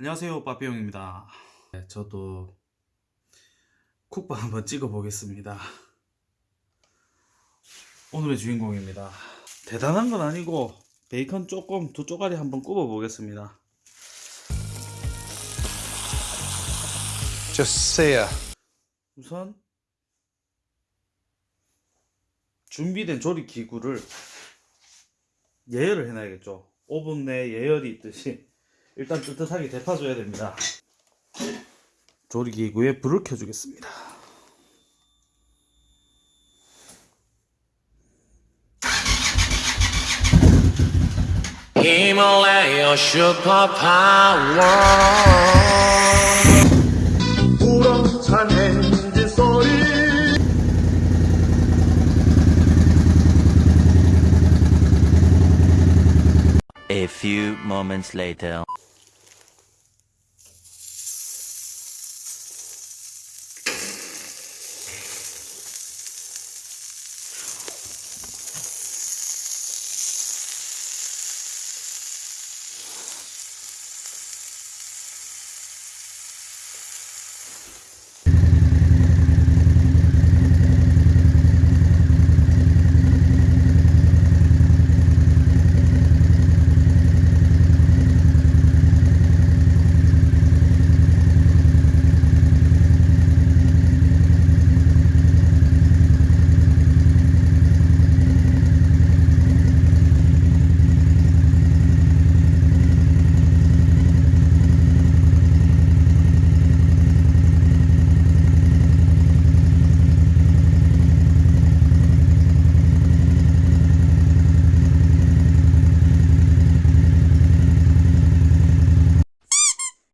안녕하세요 빠삐용입니다. 네, 저도 쿡방 한번 찍어 보겠습니다. 오늘의 주인공입니다. 대단한 건 아니고 베이컨 조금 두 쪼가리 한번 굽어 보겠습니다. Just sear. 우선 준비된 조리 기구를 예열을 해놔야겠죠. 오븐 내 예열이 있듯이 일단 뜨뜻하게 데펴줘야 됩니다 조리 기구에 불을 켜주겠습니다 Himalaya superpower. 우렁찬 엔진 소리 A few moments later.